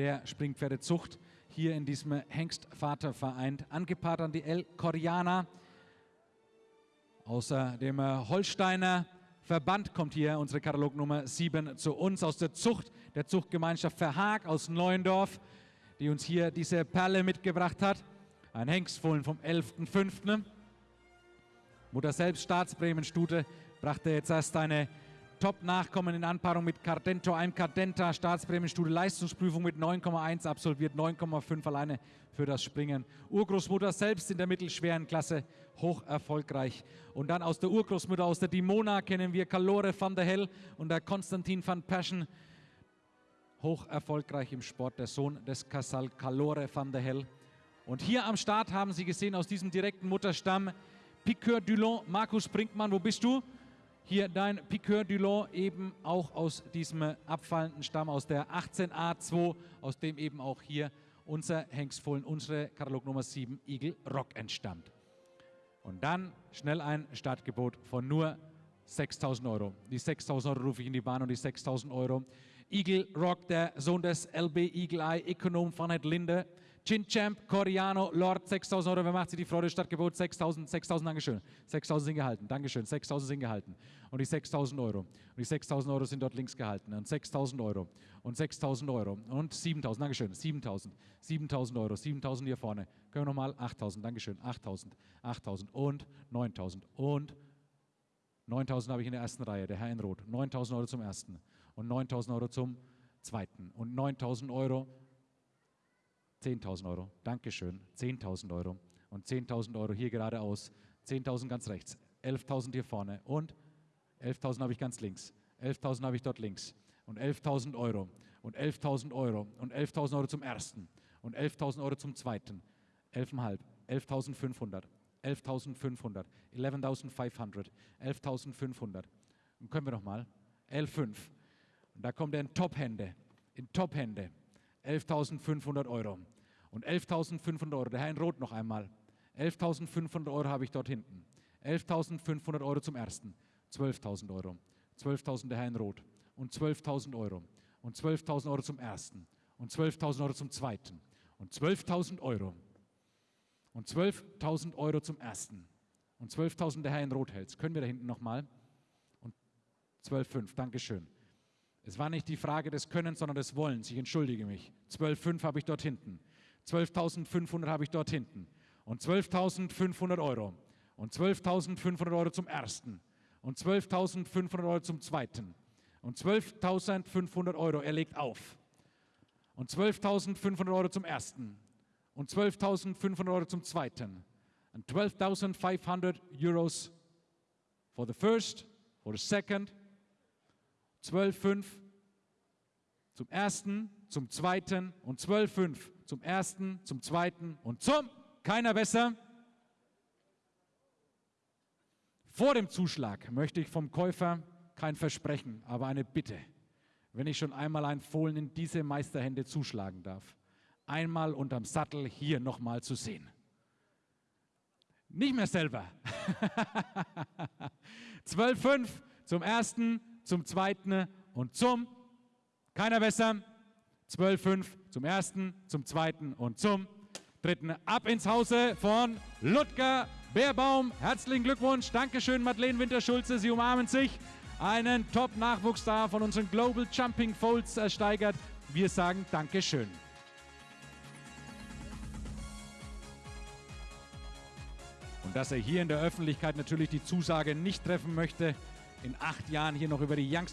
der Springpferdezucht hier in diesem Hengstvaterverein. Angepaart an die El Coriana. Außer dem äh, Holsteiner Verband kommt hier unsere Katalognummer 7 zu uns aus der Zucht, der Zuchtgemeinschaft Verhaag aus Neuendorf, die uns hier diese Perle mitgebracht hat. Ein Hengstfohlen vom 11.05. Mutter selbst, Staatsbremenstute, brachte jetzt erst eine Top-Nachkommen in Anpaarung mit Cardento, einem Cardenta, Staatsbremenstudie, Leistungsprüfung mit 9,1 absolviert, 9,5 alleine für das Springen. Urgroßmutter selbst in der mittelschweren Klasse, hoch erfolgreich. Und dann aus der Urgroßmutter, aus der Dimona kennen wir Calore van der Hell und der Konstantin van Perschen, hoch erfolgreich im Sport, der Sohn des Casal Calore van der Hell. Und hier am Start haben Sie gesehen, aus diesem direkten Mutterstamm, Piqueur Dulon, Markus Brinkmann, wo bist du? Hier dein Piqueur Dulon eben auch aus diesem abfallenden Stamm, aus der 18a2, aus dem eben auch hier unser Hengstfohlen, unsere Katalog Nummer 7 Eagle Rock entstammt. Und dann schnell ein Startgebot von nur 6.000 Euro. Die 6.000 Euro rufe ich in die Bahn und die 6.000 Euro. Eagle Rock, der Sohn des LB Eagle Eye, Ökonom von Ed Linde, Chin Champ, Coriano, Lord, 6.000 Euro. Wer macht sie die Freude? Stadtgebot 6.000, 6.000, Dankeschön. 6.000 sind gehalten, Dankeschön. 6.000 sind gehalten. Und die 6.000 Euro. Und die 6.000 Euro sind dort links gehalten. Und 6.000 Euro. Und 6.000 Euro. Und 7.000, Dankeschön. 7.000. 7.000 Euro. 7.000 hier vorne. Können wir nochmal? 8.000, Dankeschön. 8.000. 8.000 und 9.000 und 9.000 habe ich in der ersten Reihe, der Herr in Rot. 9.000 Euro zum ersten und 9.000 Euro zum zweiten und 9.000 Euro 10.000 Euro, Dankeschön, 10.000 Euro. Und 10.000 Euro hier geradeaus, 10.000 ganz rechts, 11.000 hier vorne. Und 11.000 habe ich ganz links, 11.000 habe ich dort links. Und 11.000 Euro. Und 11.000 Euro. Und 11.000 Euro zum ersten. Und 11.000 Euro zum zweiten, 11,5, 11.500, 11.500, 11.500, 11.500 und können wir noch mal, 11,5 und da kommt er in Top-Hände, in Top-Hände, 11.500 Euro. Und 11.500 Euro, der Herr in Rot noch einmal. 11.500 Euro habe ich dort hinten. 11.500 Euro zum ersten. 12.000 Euro. 12.000 der Herr in Rot. Und 12.000 Euro. Und 12.000 Euro zum ersten. Und 12.000 Euro zum zweiten. Und 12.000 Euro. Und 12.000 Euro zum ersten. Und 12.000 der Herr in Rot hält. Können wir da hinten nochmal? Und 12.5. Dankeschön. Es war nicht die Frage des Könnens, sondern des Wollens. Ich entschuldige mich. 12,5 habe ich dort hinten. 12.500 habe ich dort hinten. Und 12.500 Euro. Und 12.500 Euro zum ersten. Und 12.500 Euro zum zweiten. Und 12.500 Euro, er legt auf. Und 12.500 Euro zum ersten. Und 12.500 Euro zum zweiten. Und 12.500 Euros for the first, for the second, 12,5 zum ersten, zum zweiten und 12,5 zum ersten, zum zweiten und zum, keiner besser. Vor dem Zuschlag möchte ich vom Käufer kein Versprechen, aber eine Bitte. Wenn ich schon einmal ein Fohlen in diese Meisterhände zuschlagen darf, einmal unterm Sattel hier nochmal zu sehen. Nicht mehr selber. 12,5 zum ersten, zum zweiten und zum, keiner besser, 12,5 zum ersten, zum zweiten und zum dritten. Ab ins Hause von Ludger Beerbaum. Herzlichen Glückwunsch. Dankeschön, Madeleine Winterschulze. Sie umarmen sich. Einen Top-Nachwuchsstar von unseren Global Jumping Folds ersteigert. Wir sagen Dankeschön. Und dass er hier in der Öffentlichkeit natürlich die Zusage nicht treffen möchte, in acht Jahren hier noch über die Youngster